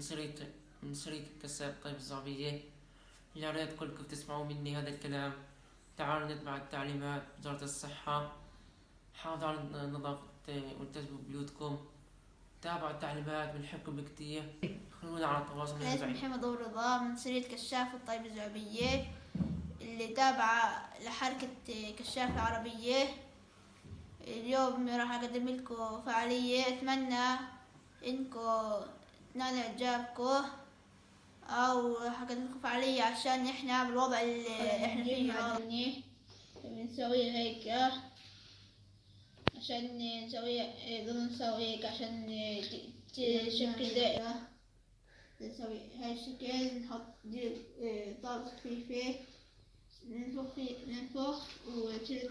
شريط من شريط كشاف طيب الزعبية يا ريت كلكم تسمعوا مني هذا الكلام تعالوا نتبع التعليمات وزارة الصحة حافظوا على نظافة والتزموا بيوتكم تابعوا التعليمات بنحبكم كتير خلونا على تواصل أنا اسمي محمد أبو رضا من شريط كشاف الطيب الزعبية اللي تابعة لحركة كشاف العربية اليوم راح أقدم لكم فعالية أتمنى تنالوا إعجابكم أو راح أقدم لكم فعالية عشان إحنا بالوضع اللي إحنا فيه معدني بنسوي هيك. عشان نسوي ضمن نسوي هيك عشان تشكل دائرة نسوي هاي الشكل. نحط دي طابق خفيفة ننفخ فيه. ننفخ وتشيل